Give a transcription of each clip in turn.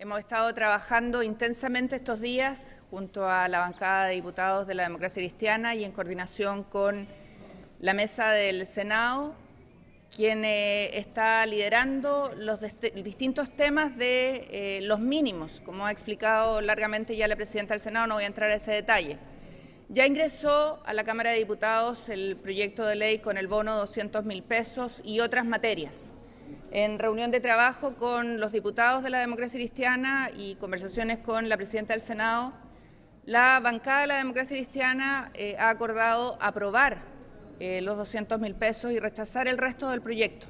Hemos estado trabajando intensamente estos días junto a la bancada de diputados de la democracia cristiana y en coordinación con la mesa del Senado, quien eh, está liderando los distintos temas de eh, los mínimos, como ha explicado largamente ya la presidenta del Senado, no voy a entrar a ese detalle. Ya ingresó a la Cámara de Diputados el proyecto de ley con el bono de 200 mil pesos y otras materias en reunión de trabajo con los diputados de la democracia cristiana y conversaciones con la presidenta del Senado, la bancada de la democracia cristiana eh, ha acordado aprobar eh, los 200 mil pesos y rechazar el resto del proyecto.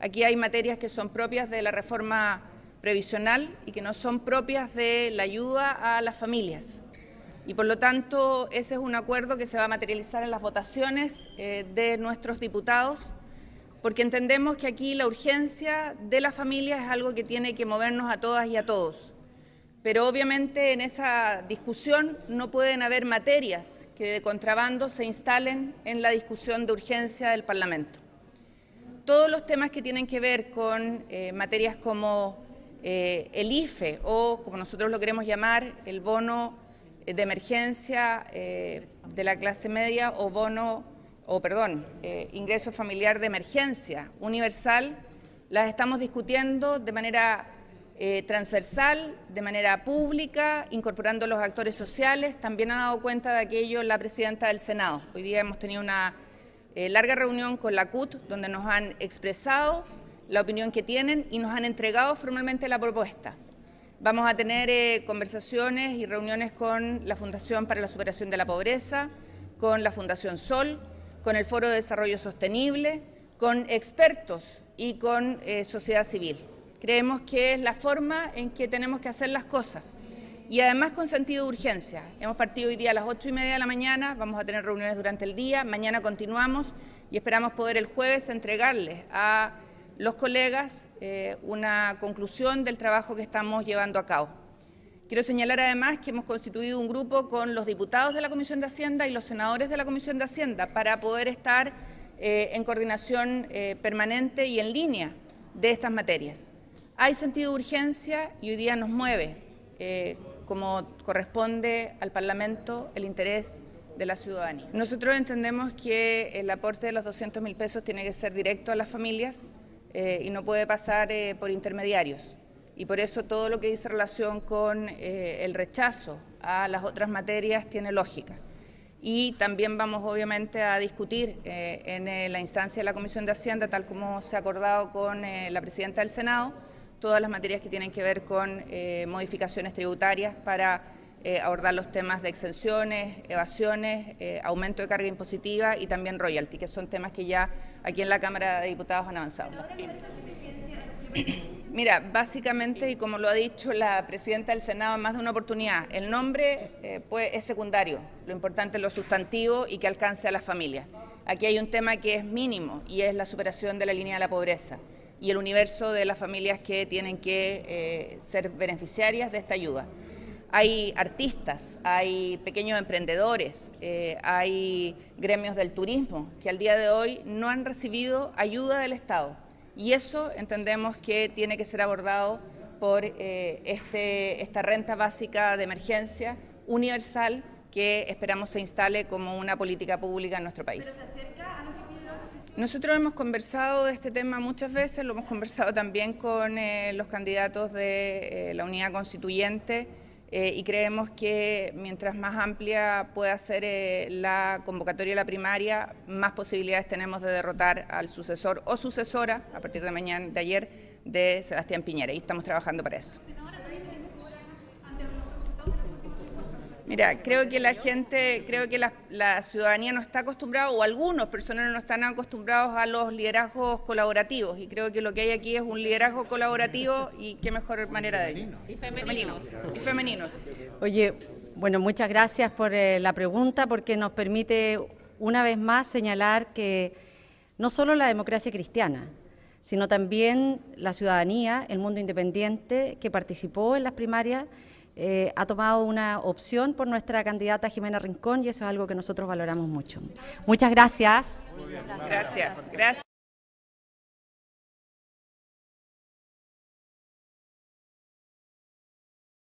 Aquí hay materias que son propias de la reforma previsional y que no son propias de la ayuda a las familias. Y por lo tanto, ese es un acuerdo que se va a materializar en las votaciones eh, de nuestros diputados porque entendemos que aquí la urgencia de la familia es algo que tiene que movernos a todas y a todos. Pero obviamente en esa discusión no pueden haber materias que de contrabando se instalen en la discusión de urgencia del Parlamento. Todos los temas que tienen que ver con eh, materias como eh, el IFE o, como nosotros lo queremos llamar, el bono de emergencia eh, de la clase media o bono o perdón, eh, ingreso familiar de emergencia universal, las estamos discutiendo de manera eh, transversal, de manera pública, incorporando los actores sociales. También ha dado cuenta de aquello la presidenta del Senado. Hoy día hemos tenido una eh, larga reunión con la CUT, donde nos han expresado la opinión que tienen y nos han entregado formalmente la propuesta. Vamos a tener conversaciones y reuniones con la Fundación para la Superación de la Pobreza, con la Fundación Sol, con el Foro de Desarrollo Sostenible, con expertos y con eh, sociedad civil. Creemos que es la forma en que tenemos que hacer las cosas y además con sentido de urgencia. Hemos partido hoy día a las ocho y media de la mañana, vamos a tener reuniones durante el día, mañana continuamos y esperamos poder el jueves entregarles a los colegas eh, una conclusión del trabajo que estamos llevando a cabo. Quiero señalar además que hemos constituido un grupo con los diputados de la Comisión de Hacienda y los senadores de la Comisión de Hacienda para poder estar eh, en coordinación eh, permanente y en línea de estas materias. Hay sentido de urgencia y hoy día nos mueve, eh, como corresponde al Parlamento, el interés de la ciudadanía. Nosotros entendemos que el aporte de los 200 mil pesos tiene que ser directo a las familias y no puede pasar por intermediarios y por eso todo lo que dice relación con eh, el rechazo a las otras materias tiene lógica. Y también vamos obviamente a discutir eh, en eh, la instancia de la Comisión de Hacienda, tal como se ha acordado con la Presidenta del Senado, todas las materias que tienen que ver con modificaciones tributarias para abordar los temas de exenciones, evasiones, aumento de carga impositiva y también royalty, que son temas que ya aquí en la Cámara de Diputados han avanzado. Mira, básicamente, y como lo ha dicho la presidenta del Senado en más de una oportunidad, el nombre eh, pues, es secundario, lo importante es lo sustantivo y que alcance a las familias. Aquí hay un tema que es mínimo y es la superación de la línea de la pobreza y el universo de las familias que tienen que eh, ser beneficiarias de esta ayuda. Hay artistas, hay pequeños emprendedores, eh, hay gremios del turismo que al día de hoy no han recibido ayuda del Estado y eso entendemos que tiene que ser abordado por eh, este, esta renta básica de emergencia universal que esperamos se instale como una política pública en nuestro país. Nosotros hemos conversado de este tema muchas veces, lo hemos conversado también con eh, los candidatos de eh, la unidad constituyente, eh, y creemos que mientras más amplia pueda ser eh, la convocatoria de la primaria, más posibilidades tenemos de derrotar al sucesor o sucesora, a partir de mañana, de ayer, de Sebastián Piñera, y estamos trabajando para eso. Mira, creo que la gente, creo que la, ciudadanía no está acostumbrada, o algunos personas no están acostumbrados a los liderazgos colaborativos, y creo que lo que hay aquí es un liderazgo colaborativo y qué mejor manera de ello. Y femeninos. Y femeninos. Oye, bueno, muchas gracias por eh, la pregunta, porque nos permite una vez más señalar que no solo la democracia cristiana, sino también la ciudadanía, el mundo independiente que participó en las primarias, eh, ha tomado una opción por nuestra candidata Jimena Rincón y eso es algo que nosotros valoramos mucho. Muchas gracias. Gracias. gracias.